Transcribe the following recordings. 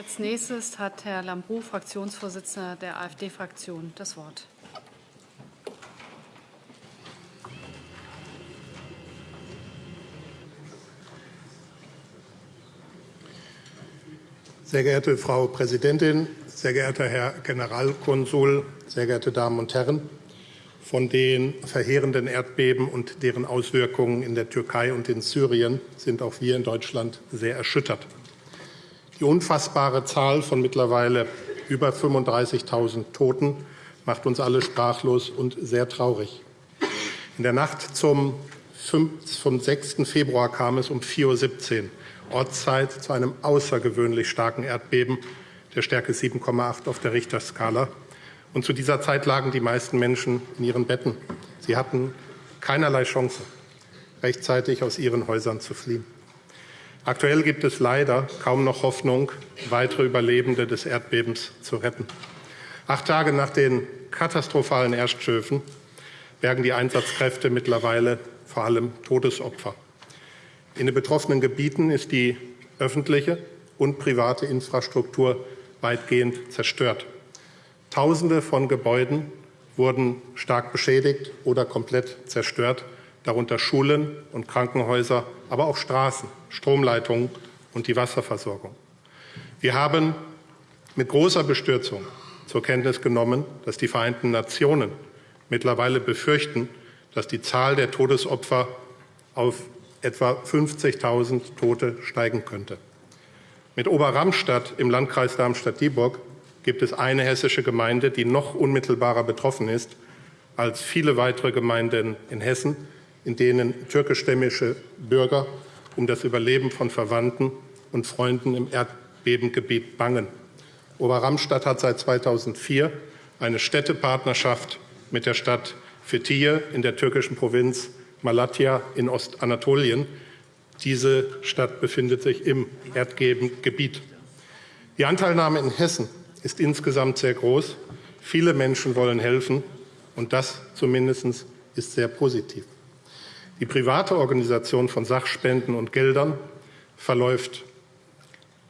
Als nächstes hat Herr Lambrou, Fraktionsvorsitzender der AfD-Fraktion, das Wort. Sehr geehrte Frau Präsidentin, sehr geehrter Herr Generalkonsul, sehr geehrte Damen und Herren! Von den verheerenden Erdbeben und deren Auswirkungen in der Türkei und in Syrien sind auch wir in Deutschland sehr erschüttert. Die unfassbare Zahl von mittlerweile über 35.000 Toten macht uns alle sprachlos und sehr traurig. In der Nacht zum, 6. Februar kam es um 4.17 Uhr Ortszeit zu einem außergewöhnlich starken Erdbeben der Stärke 7,8 auf der Richterskala. Und zu dieser Zeit lagen die meisten Menschen in ihren Betten. Sie hatten keinerlei Chance, rechtzeitig aus ihren Häusern zu fliehen. Aktuell gibt es leider kaum noch Hoffnung, weitere Überlebende des Erdbebens zu retten. Acht Tage nach den katastrophalen Erststößen bergen die Einsatzkräfte mittlerweile vor allem Todesopfer. In den betroffenen Gebieten ist die öffentliche und private Infrastruktur weitgehend zerstört. Tausende von Gebäuden wurden stark beschädigt oder komplett zerstört, darunter Schulen und Krankenhäuser, aber auch Straßen, Stromleitungen und die Wasserversorgung. Wir haben mit großer Bestürzung zur Kenntnis genommen, dass die Vereinten Nationen mittlerweile befürchten, dass die Zahl der Todesopfer auf etwa 50.000 Tote steigen könnte. Mit Oberramstadt im Landkreis Darmstadt-Dieburg gibt es eine hessische Gemeinde, die noch unmittelbarer betroffen ist als viele weitere Gemeinden in Hessen, in denen türkischstämmige Bürger um das Überleben von Verwandten und Freunden im Erdbebengebiet bangen. Oberramstadt hat seit 2004 eine Städtepartnerschaft mit der Stadt Fethiye in der türkischen Provinz Malatya in Ostanatolien. Diese Stadt befindet sich im Erdbebengebiet. Die Anteilnahme in Hessen ist insgesamt sehr groß. Viele Menschen wollen helfen, und das zumindest ist sehr positiv. Die private Organisation von Sachspenden und Geldern verläuft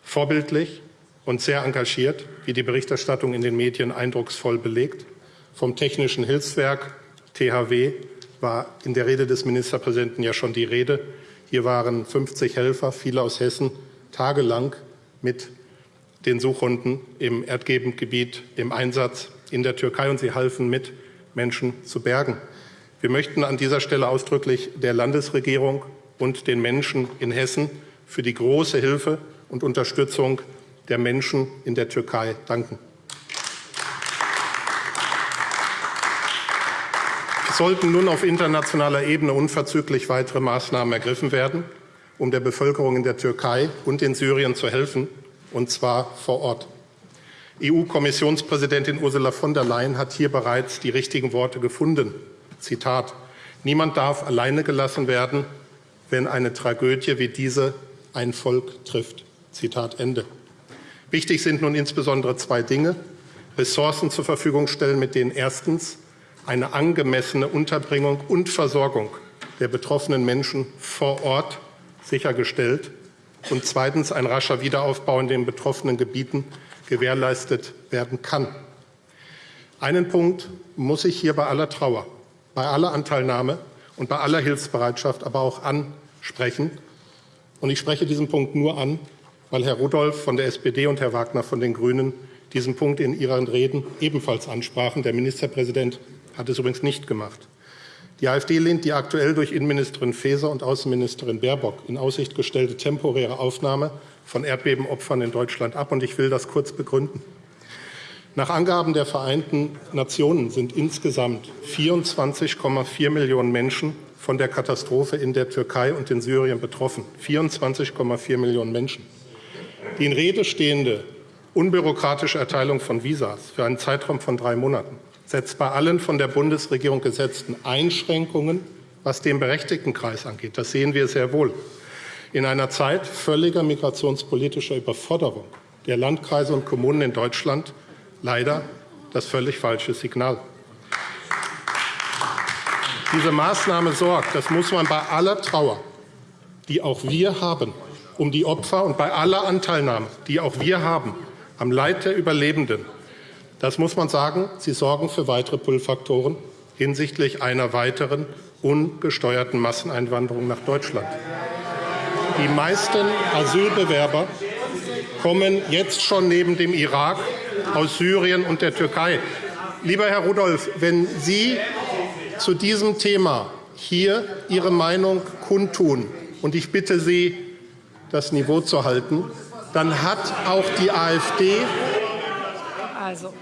vorbildlich und sehr engagiert, wie die Berichterstattung in den Medien eindrucksvoll belegt. Vom Technischen Hilfswerk THW war in der Rede des Ministerpräsidenten ja schon die Rede. Hier waren 50 Helfer, viele aus Hessen, tagelang mit den Suchhunden im Erdbebengebiet im Einsatz in der Türkei, und sie halfen mit, Menschen zu bergen. Wir möchten an dieser Stelle ausdrücklich der Landesregierung und den Menschen in Hessen für die große Hilfe und Unterstützung der Menschen in der Türkei danken. Es sollten nun auf internationaler Ebene unverzüglich weitere Maßnahmen ergriffen werden, um der Bevölkerung in der Türkei und in Syrien zu helfen und zwar vor Ort. EU-Kommissionspräsidentin Ursula von der Leyen hat hier bereits die richtigen Worte gefunden. Zitat. Niemand darf alleine gelassen werden, wenn eine Tragödie wie diese ein Volk trifft. Zitat Ende. Wichtig sind nun insbesondere zwei Dinge. Ressourcen zur Verfügung stellen, mit denen erstens eine angemessene Unterbringung und Versorgung der betroffenen Menschen vor Ort sichergestellt und zweitens ein rascher Wiederaufbau in den betroffenen Gebieten gewährleistet werden kann. Einen Punkt muss ich hier bei aller Trauer, bei aller Anteilnahme und bei aller Hilfsbereitschaft aber auch ansprechen. Und ich spreche diesen Punkt nur an, weil Herr Rudolph von der SPD und Herr Wagner von den Grünen diesen Punkt in ihren Reden ebenfalls ansprachen. Der Ministerpräsident hat es übrigens nicht gemacht. Die AfD lehnt die aktuell durch Innenministerin Faeser und Außenministerin Baerbock in Aussicht gestellte temporäre Aufnahme von Erdbebenopfern in Deutschland ab. Und ich will das kurz begründen. Nach Angaben der Vereinten Nationen sind insgesamt 24,4 Millionen Menschen von der Katastrophe in der Türkei und in Syrien betroffen. 24,4 Millionen Menschen. Die in Rede stehende unbürokratische Erteilung von Visas für einen Zeitraum von drei Monaten setzt bei allen von der Bundesregierung gesetzten Einschränkungen, was den Berechtigtenkreis angeht, das sehen wir sehr wohl, in einer Zeit völliger migrationspolitischer Überforderung der Landkreise und Kommunen in Deutschland leider das völlig falsche Signal. Diese Maßnahme sorgt, das muss man bei aller Trauer, die auch wir haben, um die Opfer und bei aller Anteilnahme, die auch wir haben, am Leid der Überlebenden. Das muss man sagen, Sie sorgen für weitere Pull-Faktoren hinsichtlich einer weiteren ungesteuerten Masseneinwanderung nach Deutschland. Die meisten Asylbewerber kommen jetzt schon neben dem Irak aus Syrien und der Türkei. Lieber Herr Rudolph, wenn Sie zu diesem Thema hier Ihre Meinung kundtun, und ich bitte Sie, das Niveau zu halten, dann hat auch die AfD. Also,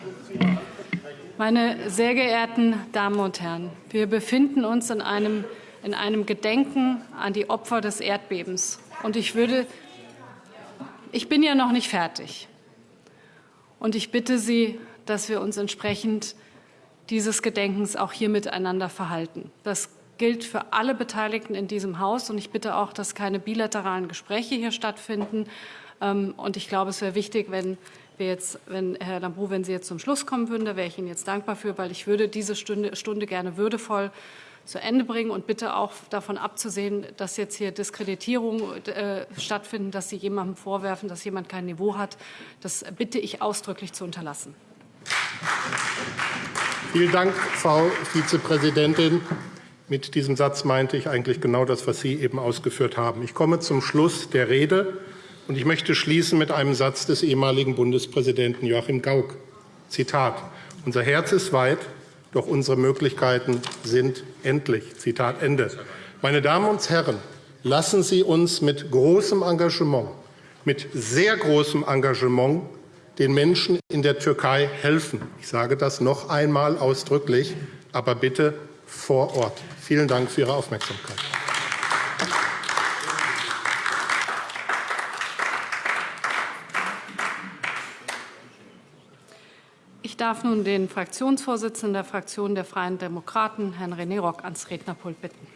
meine sehr geehrten Damen und Herren, wir befinden uns in einem, in einem Gedenken an die Opfer des Erdbebens. Und ich würde, ich bin ja noch nicht fertig. Und ich bitte Sie, dass wir uns entsprechend dieses Gedenkens auch hier miteinander verhalten. Das gilt für alle Beteiligten in diesem Haus. Und ich bitte auch, dass keine bilateralen Gespräche hier stattfinden. Ähm, und ich glaube, es wäre wichtig, wenn wir jetzt, wenn Herr Lambrou, wenn Sie jetzt zum Schluss kommen würden, da wäre ich Ihnen jetzt dankbar für, weil ich würde diese Stunde, Stunde gerne würdevoll zu Ende bringen und bitte auch davon abzusehen, dass jetzt hier Diskreditierungen äh, stattfinden, dass Sie jemandem vorwerfen, dass jemand kein Niveau hat. Das bitte ich ausdrücklich zu unterlassen. Vielen Dank, Frau Vizepräsidentin. Mit diesem Satz meinte ich eigentlich genau das, was Sie eben ausgeführt haben. Ich komme zum Schluss der Rede, und ich möchte schließen mit einem Satz des ehemaligen Bundespräsidenten Joachim Gauck. Zitat. Unser Herz ist weit, doch unsere Möglichkeiten sind endlich. Zitat Ende. Meine Damen und Herren, lassen Sie uns mit großem Engagement, mit sehr großem Engagement den Menschen in der Türkei helfen. Ich sage das noch einmal ausdrücklich, aber bitte vor Ort. Vielen Dank für Ihre Aufmerksamkeit. Darf nun den Fraktionsvorsitzenden der Fraktion der Freien Demokraten, Herrn René Rock, ans Rednerpult bitten.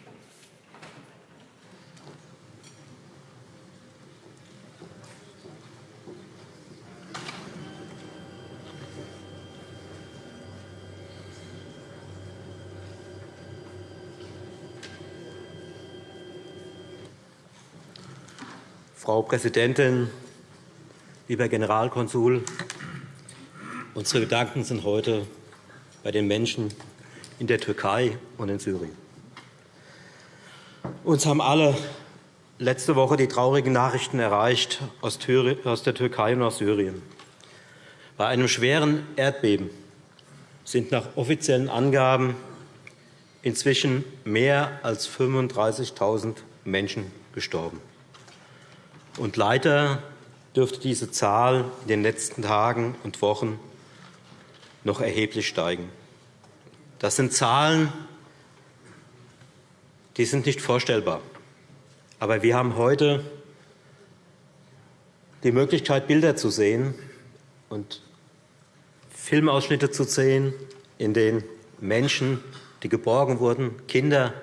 Frau Präsidentin, lieber Generalkonsul, unsere Gedanken sind heute bei den Menschen in der Türkei und in Syrien. Uns haben alle letzte Woche die traurigen Nachrichten erreicht aus der Türkei und aus Syrien. Bei einem schweren Erdbeben sind nach offiziellen Angaben inzwischen mehr als 35.000 Menschen gestorben. Und leider dürfte diese Zahl in den letzten Tagen und Wochen noch erheblich steigen. Das sind Zahlen, die sind nicht vorstellbar. Aber wir haben heute die Möglichkeit, Bilder zu sehen und Filmausschnitte zu sehen, in denen Menschen, die geborgen wurden, Kinder,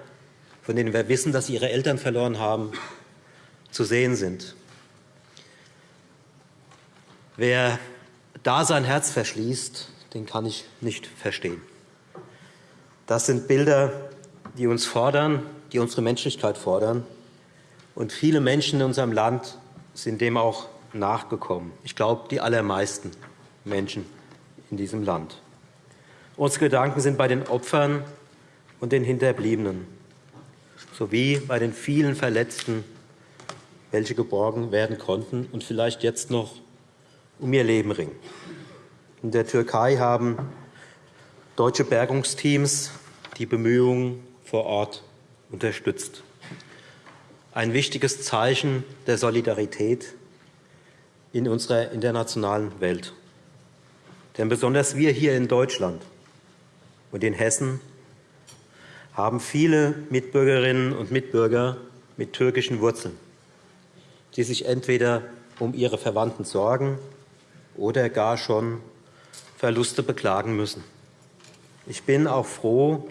von denen wir wissen, dass sie ihre Eltern verloren haben, zu sehen sind. Wer da sein Herz verschließt, den kann ich nicht verstehen. Das sind Bilder, die uns fordern, die unsere Menschlichkeit fordern. Und viele Menschen in unserem Land sind dem auch nachgekommen. Ich glaube, die allermeisten Menschen in diesem Land. Unsere Gedanken sind bei den Opfern und den Hinterbliebenen sowie bei den vielen Verletzten, welche geborgen werden konnten und vielleicht jetzt noch um ihr Leben ringen. In der Türkei haben deutsche Bergungsteams die Bemühungen vor Ort unterstützt. Ein wichtiges Zeichen der Solidarität in unserer internationalen Welt. Denn besonders wir hier in Deutschland und in Hessen haben viele Mitbürgerinnen und Mitbürger mit türkischen Wurzeln, die sich entweder um ihre Verwandten sorgen oder gar schon Verluste beklagen müssen. Ich bin auch froh,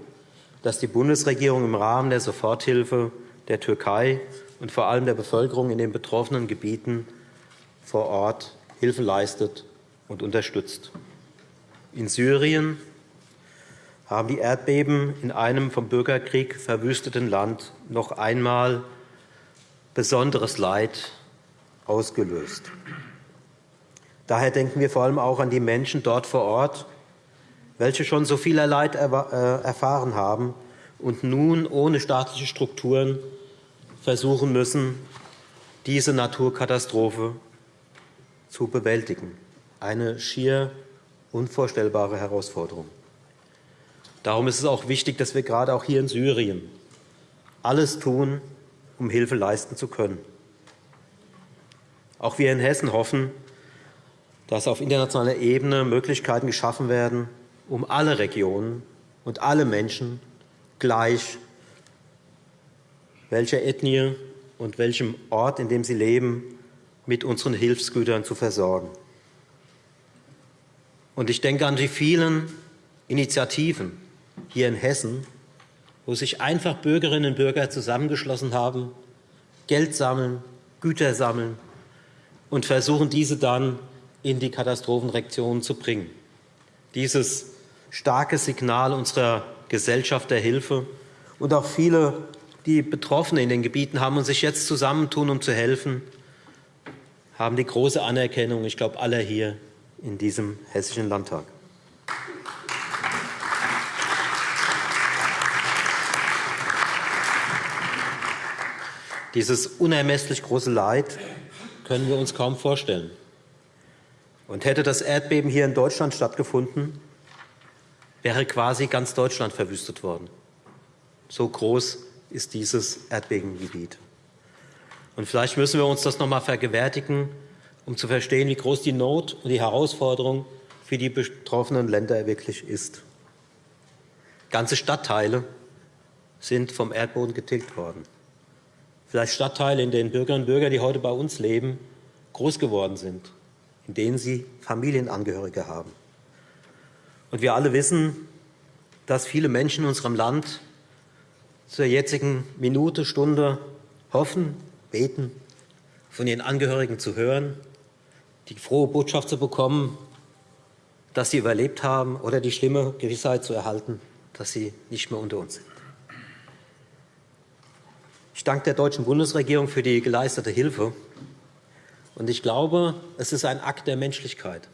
dass die Bundesregierung im Rahmen der Soforthilfe der Türkei und vor allem der Bevölkerung in den betroffenen Gebieten vor Ort Hilfe leistet und unterstützt. In Syrien haben die Erdbeben in einem vom Bürgerkrieg verwüsteten Land noch einmal besonderes Leid ausgelöst. Daher denken wir vor allem auch an die Menschen dort vor Ort, welche schon so viel Leid äh, erfahren haben und nun ohne staatliche Strukturen versuchen müssen, diese Naturkatastrophe zu bewältigen. Eine schier unvorstellbare Herausforderung. Darum ist es auch wichtig, dass wir gerade auch hier in Syrien alles tun, um Hilfe leisten zu können. Auch wir in Hessen hoffen, dass auf internationaler Ebene Möglichkeiten geschaffen werden, um alle Regionen und alle Menschen gleich, welcher Ethnie und welchem Ort, in dem sie leben, mit unseren Hilfsgütern zu versorgen. Und ich denke an die vielen Initiativen hier in Hessen, wo sich einfach Bürgerinnen und Bürger zusammengeschlossen haben, Geld sammeln, Güter sammeln und versuchen, diese dann in die Katastrophenreaktionen zu bringen. Dieses starke Signal unserer Gesellschaft der Hilfe und auch viele, die Betroffene in den Gebieten haben und sich jetzt zusammentun, um zu helfen, haben die große Anerkennung, ich glaube, aller hier in diesem Hessischen Landtag. Dieses unermesslich große Leid können wir uns kaum vorstellen. Und hätte das Erdbeben hier in Deutschland stattgefunden, wäre quasi ganz Deutschland verwüstet worden. So groß ist dieses Erdbebengebiet. Und vielleicht müssen wir uns das noch einmal vergewärtigen, um zu verstehen, wie groß die Not und die Herausforderung für die betroffenen Länder wirklich ist. Ganze Stadtteile sind vom Erdboden getilgt worden. Vielleicht Stadtteile, in denen Bürgerinnen und Bürger, die heute bei uns leben, groß geworden sind, in denen sie Familienangehörige haben. Und wir alle wissen, dass viele Menschen in unserem Land zur jetzigen Minute, Stunde hoffen, beten, von ihren Angehörigen zu hören, die frohe Botschaft zu bekommen, dass sie überlebt haben oder die schlimme Gewissheit zu erhalten, dass sie nicht mehr unter uns sind. Ich danke der deutschen Bundesregierung für die geleistete Hilfe. Und ich glaube, es ist ein Akt der Menschlichkeit,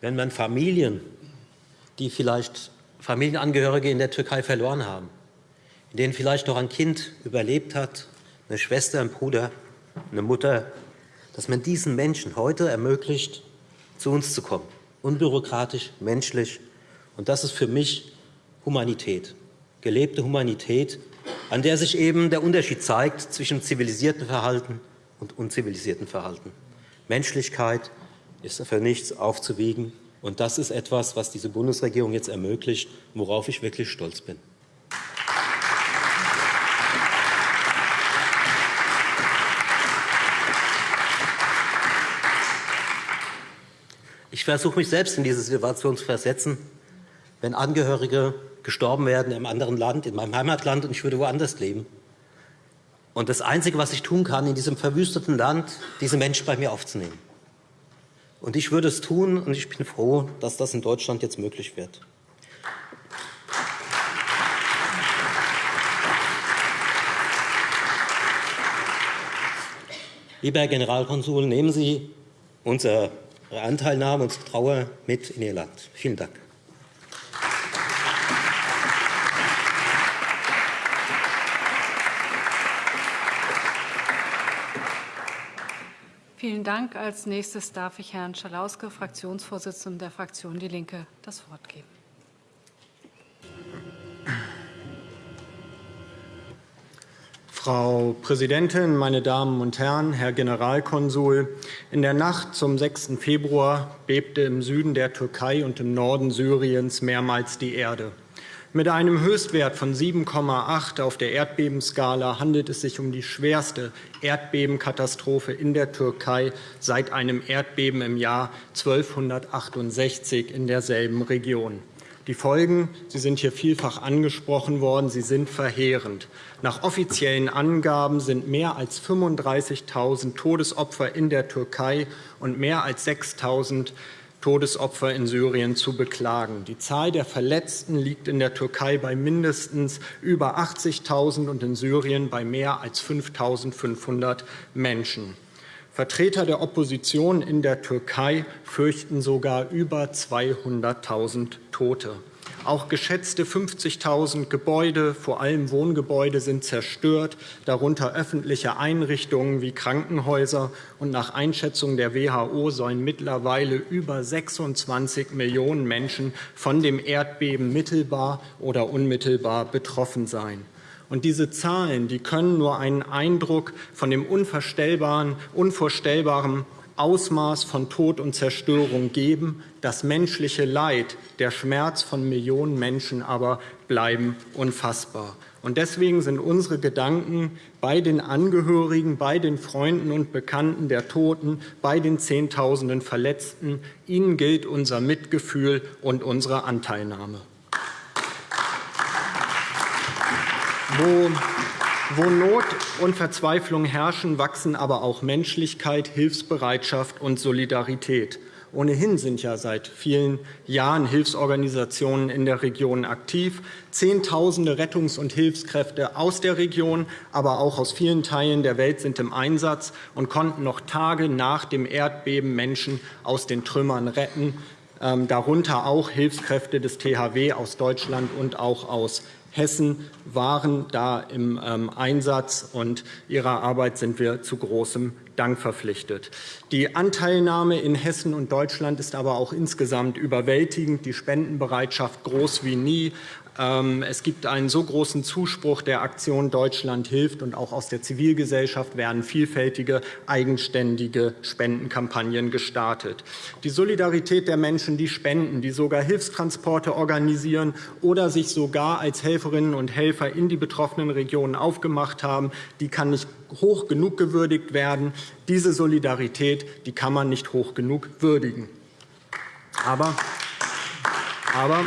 wenn man Familien die vielleicht Familienangehörige in der Türkei verloren haben, in denen vielleicht noch ein Kind überlebt hat, eine Schwester, ein Bruder, eine Mutter, dass man diesen Menschen heute ermöglicht, zu uns zu kommen. Unbürokratisch, menschlich. Und das ist für mich Humanität, gelebte Humanität, an der sich eben der Unterschied zeigt zwischen zivilisiertem Verhalten und unzivilisiertem Verhalten. Menschlichkeit ist für nichts aufzuwiegen. Und das ist etwas, was diese Bundesregierung jetzt ermöglicht, worauf ich wirklich stolz bin. Ich versuche mich selbst in diese Situation zu versetzen, wenn Angehörige gestorben werden einem anderen Land, in meinem Heimatland, und ich würde woanders leben. Und das Einzige, was ich tun kann, in diesem verwüsteten Land, diese Menschen bei mir aufzunehmen. Und ich würde es tun, und ich bin froh, dass das in Deutschland jetzt möglich wird. Lieber Herr Generalkonsul, nehmen Sie unsere Anteilnahme, unsere Trauer mit in Ihr Land. Vielen Dank. Vielen Dank. Als nächstes darf ich Herrn Schalauske, Fraktionsvorsitzenden der Fraktion Die Linke, das Wort geben. Frau Präsidentin, meine Damen und Herren, Herr Generalkonsul! In der Nacht zum 6. Februar bebte im Süden der Türkei und im Norden Syriens mehrmals die Erde. Mit einem Höchstwert von 7,8 auf der Erdbebenskala handelt es sich um die schwerste Erdbebenkatastrophe in der Türkei seit einem Erdbeben im Jahr 1268 in derselben Region. Die Folgen, sie sind hier vielfach angesprochen worden, sie sind verheerend. Nach offiziellen Angaben sind mehr als 35.000 Todesopfer in der Türkei und mehr als 6.000 Todesopfer in Syrien zu beklagen. Die Zahl der Verletzten liegt in der Türkei bei mindestens über 80.000 und in Syrien bei mehr als 5.500 Menschen. Vertreter der Opposition in der Türkei fürchten sogar über 200.000 Tote. Auch geschätzte 50.000 Gebäude, vor allem Wohngebäude, sind zerstört, darunter öffentliche Einrichtungen wie Krankenhäuser. Und nach Einschätzung der WHO sollen mittlerweile über 26 Millionen Menschen von dem Erdbeben mittelbar oder unmittelbar betroffen sein. Und diese Zahlen die können nur einen Eindruck von dem unvorstellbaren, unvorstellbaren Ausmaß von Tod und Zerstörung geben. Das menschliche Leid, der Schmerz von Millionen Menschen aber bleiben unfassbar. Und deswegen sind unsere Gedanken bei den Angehörigen, bei den Freunden und Bekannten der Toten, bei den Zehntausenden Verletzten. Ihnen gilt unser Mitgefühl und unsere Anteilnahme. Wo wo Not und Verzweiflung herrschen, wachsen aber auch Menschlichkeit, Hilfsbereitschaft und Solidarität. Ohnehin sind ja seit vielen Jahren Hilfsorganisationen in der Region aktiv. Zehntausende Rettungs- und Hilfskräfte aus der Region, aber auch aus vielen Teilen der Welt sind im Einsatz und konnten noch Tage nach dem Erdbeben Menschen aus den Trümmern retten, ähm, darunter auch Hilfskräfte des THW aus Deutschland und auch aus Hessen waren da im ähm, Einsatz, und ihrer Arbeit sind wir zu großem Dank verpflichtet. Die Anteilnahme in Hessen und Deutschland ist aber auch insgesamt überwältigend, die Spendenbereitschaft groß wie nie. Ähm, es gibt einen so großen Zuspruch der Aktion Deutschland hilft, und auch aus der Zivilgesellschaft werden vielfältige, eigenständige Spendenkampagnen gestartet. Die Solidarität der Menschen, die spenden, die sogar Hilfstransporte organisieren oder sich sogar als Helferinnen und Helfer in die betroffenen Regionen aufgemacht haben, die kann nicht hoch genug gewürdigt werden. Diese Solidarität die kann man nicht hoch genug würdigen. Aber, aber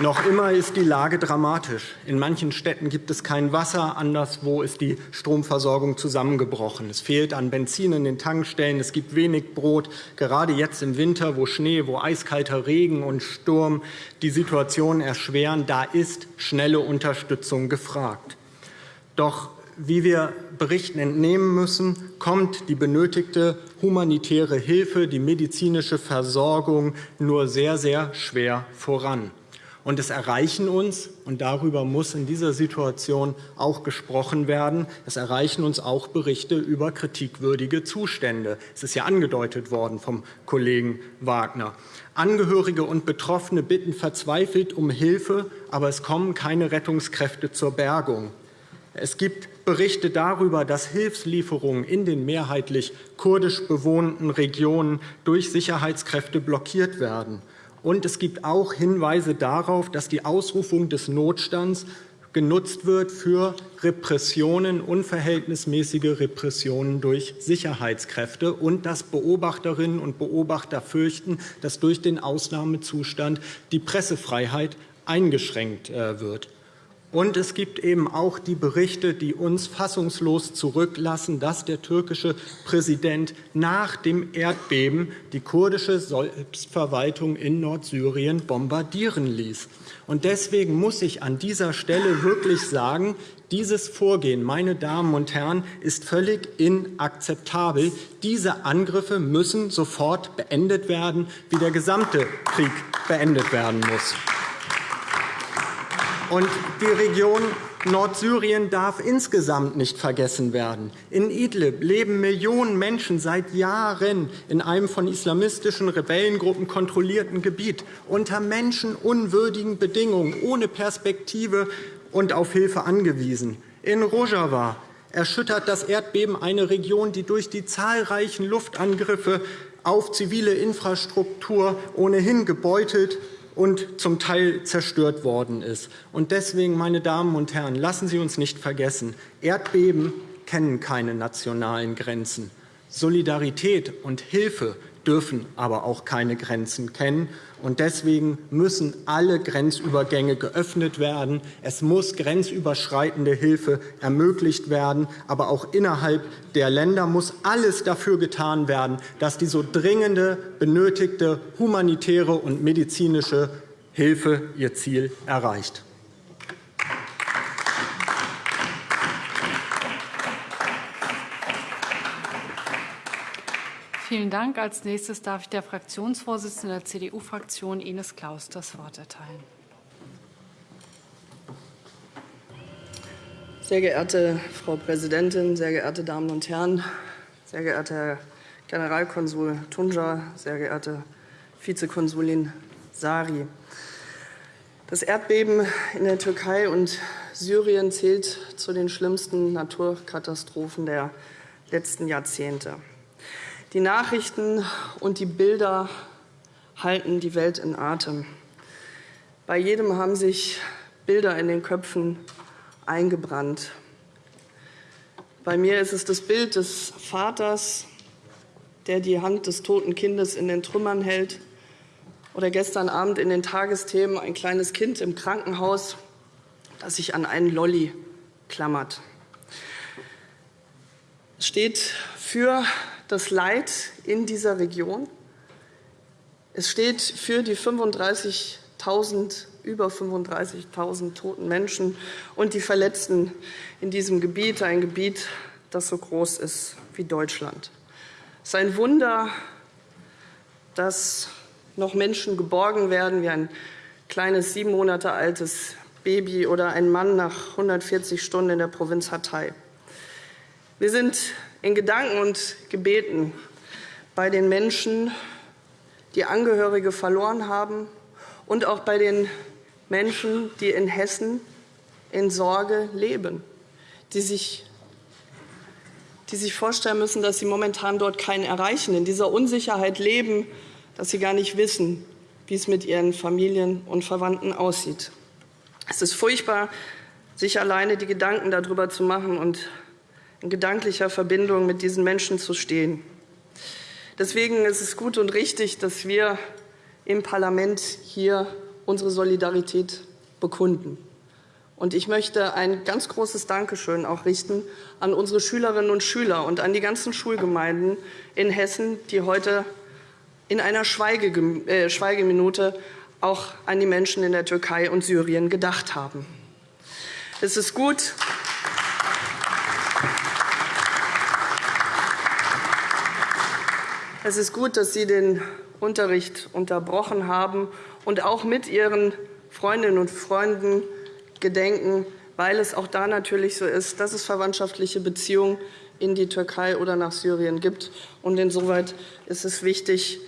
noch immer ist die Lage dramatisch. In manchen Städten gibt es kein Wasser, anderswo ist die Stromversorgung zusammengebrochen. Es fehlt an Benzin in den Tankstellen, es gibt wenig Brot. Gerade jetzt im Winter, wo Schnee, wo eiskalter Regen und Sturm die Situation erschweren, da ist schnelle Unterstützung gefragt. Doch wie wir Berichten entnehmen müssen, kommt die benötigte humanitäre Hilfe, die medizinische Versorgung nur sehr, sehr schwer voran. Und es erreichen uns, und darüber muss in dieser Situation auch gesprochen werden, es erreichen uns auch Berichte über kritikwürdige Zustände. Es ist ja angedeutet worden vom Kollegen Wagner. Angehörige und Betroffene bitten verzweifelt um Hilfe, aber es kommen keine Rettungskräfte zur Bergung. Es gibt Berichte darüber, dass Hilfslieferungen in den mehrheitlich kurdisch bewohnten Regionen durch Sicherheitskräfte blockiert werden. Und es gibt auch Hinweise darauf, dass die Ausrufung des Notstands genutzt wird für Repressionen, unverhältnismäßige Repressionen durch Sicherheitskräfte und dass Beobachterinnen und Beobachter fürchten, dass durch den Ausnahmezustand die Pressefreiheit eingeschränkt äh, wird. Und es gibt eben auch die Berichte, die uns fassungslos zurücklassen, dass der türkische Präsident nach dem Erdbeben die kurdische Selbstverwaltung in Nordsyrien bombardieren ließ. Und deswegen muss ich an dieser Stelle wirklich sagen, dieses Vorgehen, meine Damen und Herren, ist völlig inakzeptabel. Diese Angriffe müssen sofort beendet werden, wie der gesamte Krieg beendet werden muss. Und die Region Nordsyrien darf insgesamt nicht vergessen werden. In Idlib leben Millionen Menschen seit Jahren in einem von islamistischen Rebellengruppen kontrollierten Gebiet unter menschenunwürdigen Bedingungen, ohne Perspektive und auf Hilfe angewiesen. In Rojava erschüttert das Erdbeben eine Region, die durch die zahlreichen Luftangriffe auf zivile Infrastruktur ohnehin gebeutelt und zum Teil zerstört worden ist. Und deswegen, meine Damen und Herren, lassen Sie uns nicht vergessen, Erdbeben kennen keine nationalen Grenzen. Solidarität und Hilfe dürfen aber auch keine Grenzen kennen. Und deswegen müssen alle Grenzübergänge geöffnet werden. Es muss grenzüberschreitende Hilfe ermöglicht werden. Aber auch innerhalb der Länder muss alles dafür getan werden, dass die so dringende, benötigte humanitäre und medizinische Hilfe ihr Ziel erreicht. Vielen Dank. Als nächstes darf ich der Fraktionsvorsitzenden der CDU-Fraktion Ines Claus das Wort erteilen. Sehr geehrte Frau Präsidentin, sehr geehrte Damen und Herren, sehr geehrter Herr Generalkonsul Tunja, sehr geehrte Vizekonsulin Sari. Das Erdbeben in der Türkei und Syrien zählt zu den schlimmsten Naturkatastrophen der letzten Jahrzehnte. Die Nachrichten und die Bilder halten die Welt in Atem. Bei jedem haben sich Bilder in den Köpfen eingebrannt. Bei mir ist es das Bild des Vaters, der die Hand des toten Kindes in den Trümmern hält. Oder gestern Abend in den Tagesthemen ein kleines Kind im Krankenhaus, das sich an einen Lolli klammert. Es steht für das Leid in dieser Region. Es steht für die 35.000, über 35.000 toten Menschen und die Verletzten in diesem Gebiet, ein Gebiet, das so groß ist wie Deutschland. Es ist ein Wunder, dass noch Menschen geborgen werden, wie ein kleines sieben Monate altes Baby oder ein Mann nach 140 Stunden in der Provinz Hatay. Wir sind in Gedanken und Gebeten bei den Menschen, die Angehörige verloren haben, und auch bei den Menschen, die in Hessen in Sorge leben, die sich, die sich vorstellen müssen, dass sie momentan dort keinen erreichen, in dieser Unsicherheit leben, dass sie gar nicht wissen, wie es mit ihren Familien und Verwandten aussieht. Es ist furchtbar, sich alleine die Gedanken darüber zu machen und in gedanklicher Verbindung mit diesen Menschen zu stehen. Deswegen ist es gut und richtig, dass wir im Parlament hier unsere Solidarität bekunden. Und ich möchte ein ganz großes Dankeschön auch richten an unsere Schülerinnen und Schüler und an die ganzen Schulgemeinden in Hessen, die heute in einer äh, Schweigeminute auch an die Menschen in der Türkei und Syrien gedacht haben. Es ist gut, es ist gut, dass Sie den Unterricht unterbrochen haben und auch mit Ihren Freundinnen und Freunden gedenken, weil es auch da natürlich so ist, dass es verwandtschaftliche Beziehungen in die Türkei oder nach Syrien gibt. Und insoweit ist es wichtig,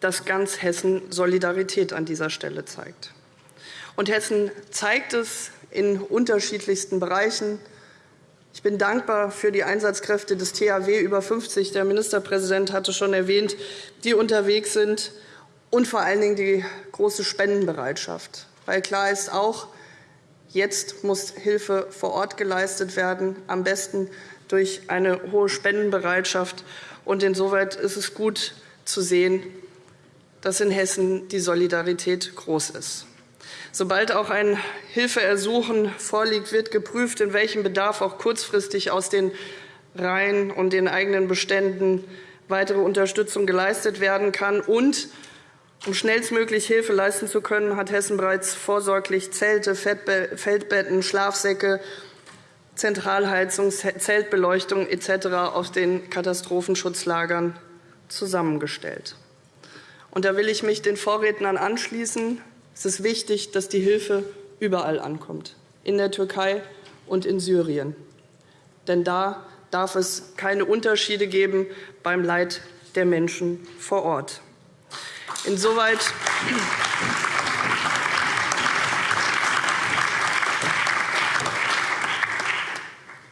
dass ganz Hessen Solidarität an dieser Stelle zeigt. Und Hessen zeigt es in unterschiedlichsten Bereichen. Ich bin dankbar für die Einsatzkräfte des THW über 50. Der Ministerpräsident hatte schon erwähnt, die unterwegs sind, und vor allen Dingen die große Spendenbereitschaft. Weil klar ist auch, jetzt muss Hilfe vor Ort geleistet werden, am besten durch eine hohe Spendenbereitschaft. Und insoweit ist es gut zu sehen, dass in Hessen die Solidarität groß ist. Sobald auch ein Hilfeersuchen vorliegt, wird geprüft, in welchem Bedarf auch kurzfristig aus den Reihen und den eigenen Beständen weitere Unterstützung geleistet werden kann. Und um schnellstmöglich Hilfe leisten zu können, hat Hessen bereits vorsorglich Zelte, Feldbetten, Schlafsäcke, Zentralheizung, Zeltbeleuchtung etc. aus den Katastrophenschutzlagern zusammengestellt. Und da will ich mich den Vorrednern anschließen. Es ist wichtig, dass die Hilfe überall ankommt, in der Türkei und in Syrien. Denn da darf es keine Unterschiede geben beim Leid der Menschen vor Ort. Insoweit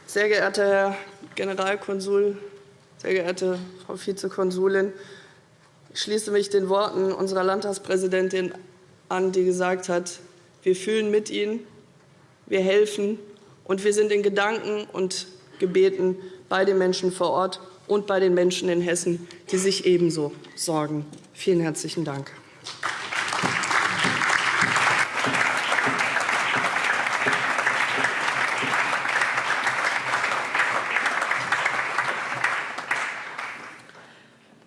Sehr geehrter Herr Generalkonsul, sehr geehrte Frau Vizekonsulin, ich schließe mich den Worten unserer Landtagspräsidentin an, die gesagt hat, wir fühlen mit Ihnen, wir helfen und wir sind in Gedanken und Gebeten bei den Menschen vor Ort und bei den Menschen in Hessen, die sich ebenso sorgen. Vielen herzlichen Dank.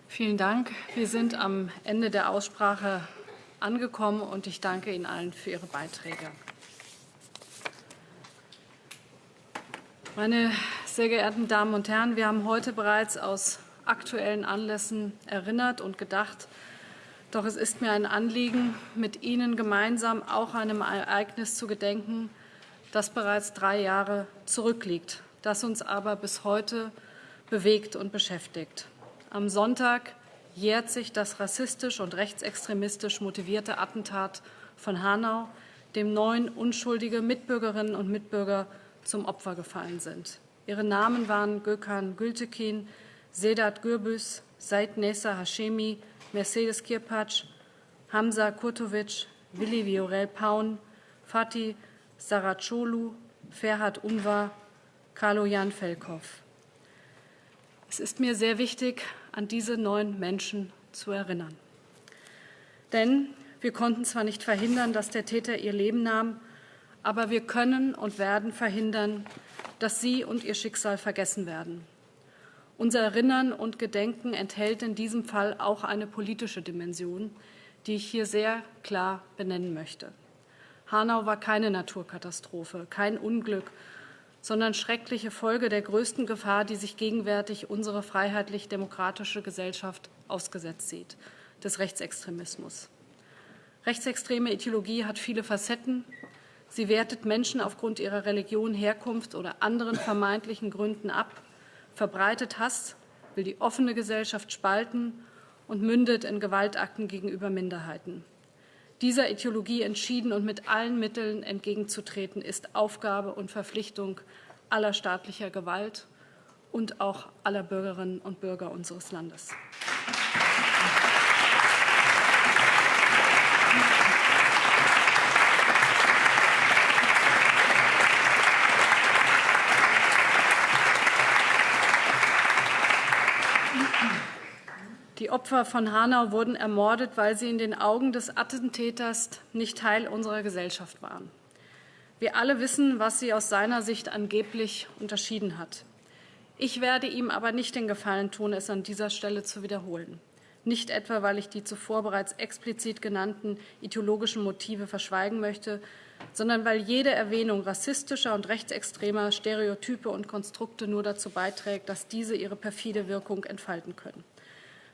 Vielen Dank. Wir sind am Ende der Aussprache angekommen, und ich danke Ihnen allen für Ihre Beiträge. Meine sehr geehrten Damen und Herren, wir haben heute bereits aus aktuellen Anlässen erinnert und gedacht. Doch es ist mir ein Anliegen, mit Ihnen gemeinsam auch einem Ereignis zu gedenken, das bereits drei Jahre zurückliegt, das uns aber bis heute bewegt und beschäftigt. Am Sonntag jährt sich das rassistisch und rechtsextremistisch motivierte Attentat von Hanau, dem neun unschuldige Mitbürgerinnen und Mitbürger zum Opfer gefallen sind. Ihre Namen waren Gökhan Gültekin, Sedat Gürbüz, Said Nessa Hashemi, Mercedes Kirpatsch, Hamza Kurtovic, Willi Viorel Paun, Fatih Saracolu, Ferhat Unvar, Carlo Jan Felkow. Es ist mir sehr wichtig, an diese neun Menschen zu erinnern. Denn wir konnten zwar nicht verhindern, dass der Täter ihr Leben nahm, aber wir können und werden verhindern, dass sie und ihr Schicksal vergessen werden. Unser Erinnern und Gedenken enthält in diesem Fall auch eine politische Dimension, die ich hier sehr klar benennen möchte. Hanau war keine Naturkatastrophe, kein Unglück, sondern schreckliche Folge der größten Gefahr, die sich gegenwärtig unsere freiheitlich-demokratische Gesellschaft ausgesetzt sieht, des Rechtsextremismus. Rechtsextreme Ideologie hat viele Facetten. Sie wertet Menschen aufgrund ihrer Religion, Herkunft oder anderen vermeintlichen Gründen ab, verbreitet Hass, will die offene Gesellschaft spalten und mündet in Gewaltakten gegenüber Minderheiten. Dieser Ideologie entschieden und mit allen Mitteln entgegenzutreten, ist Aufgabe und Verpflichtung aller staatlicher Gewalt und auch aller Bürgerinnen und Bürger unseres Landes. Opfer von Hanau wurden ermordet, weil sie in den Augen des Attentäters nicht Teil unserer Gesellschaft waren. Wir alle wissen, was sie aus seiner Sicht angeblich unterschieden hat. Ich werde ihm aber nicht den Gefallen tun, es an dieser Stelle zu wiederholen. Nicht etwa, weil ich die zuvor bereits explizit genannten ideologischen Motive verschweigen möchte, sondern weil jede Erwähnung rassistischer und rechtsextremer Stereotype und Konstrukte nur dazu beiträgt, dass diese ihre perfide Wirkung entfalten können.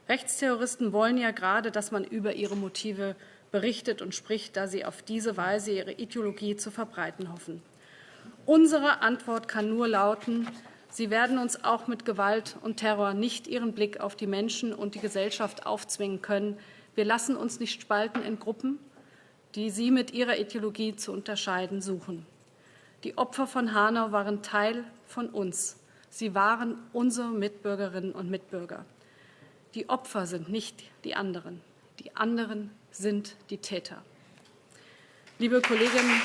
Rechtsterroristen wollen ja gerade, dass man über ihre Motive berichtet und spricht, da sie auf diese Weise ihre Ideologie zu verbreiten hoffen. Unsere Antwort kann nur lauten, Sie werden uns auch mit Gewalt und Terror nicht ihren Blick auf die Menschen und die Gesellschaft aufzwingen können. Wir lassen uns nicht spalten in Gruppen, die Sie mit Ihrer Ideologie zu unterscheiden suchen. Die Opfer von Hanau waren Teil von uns. Sie waren unsere Mitbürgerinnen und Mitbürger. Die Opfer sind nicht die anderen. Die anderen sind die Täter. Liebe Kolleginnen,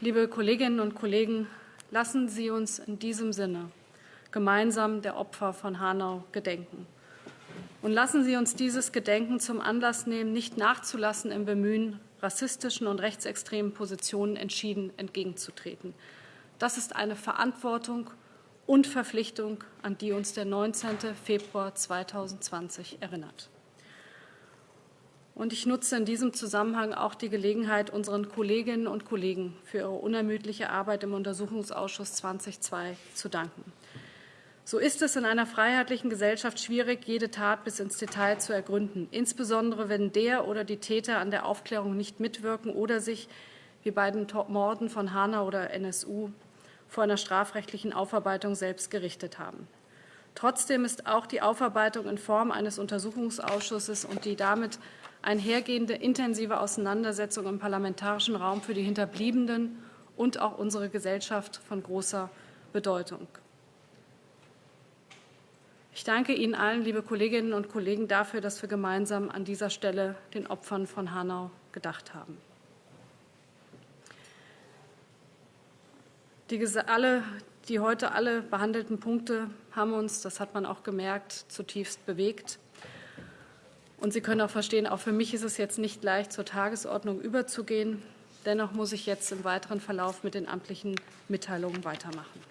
Liebe Kolleginnen und Kollegen, lassen Sie uns in diesem Sinne gemeinsam der Opfer von Hanau gedenken. Und lassen Sie uns dieses Gedenken zum Anlass nehmen, nicht nachzulassen im Bemühen, rassistischen und rechtsextremen Positionen entschieden entgegenzutreten. Das ist eine Verantwortung und Verpflichtung, an die uns der 19. Februar 2020 erinnert. Und ich nutze in diesem Zusammenhang auch die Gelegenheit, unseren Kolleginnen und Kollegen für ihre unermüdliche Arbeit im Untersuchungsausschuss 2002 zu danken. So ist es in einer freiheitlichen Gesellschaft schwierig, jede Tat bis ins Detail zu ergründen, insbesondere wenn der oder die Täter an der Aufklärung nicht mitwirken oder sich, wie bei den Morden von Hanau oder NSU, vor einer strafrechtlichen Aufarbeitung selbst gerichtet haben. Trotzdem ist auch die Aufarbeitung in Form eines Untersuchungsausschusses und die damit einhergehende intensive Auseinandersetzung im parlamentarischen Raum für die Hinterbliebenen und auch unsere Gesellschaft von großer Bedeutung. Ich danke Ihnen allen, liebe Kolleginnen und Kollegen, dafür, dass wir gemeinsam an dieser Stelle den Opfern von Hanau gedacht haben. Die, alle, die heute alle behandelten Punkte haben uns, das hat man auch gemerkt, zutiefst bewegt. Und Sie können auch verstehen, auch für mich ist es jetzt nicht leicht, zur Tagesordnung überzugehen. Dennoch muss ich jetzt im weiteren Verlauf mit den amtlichen Mitteilungen weitermachen.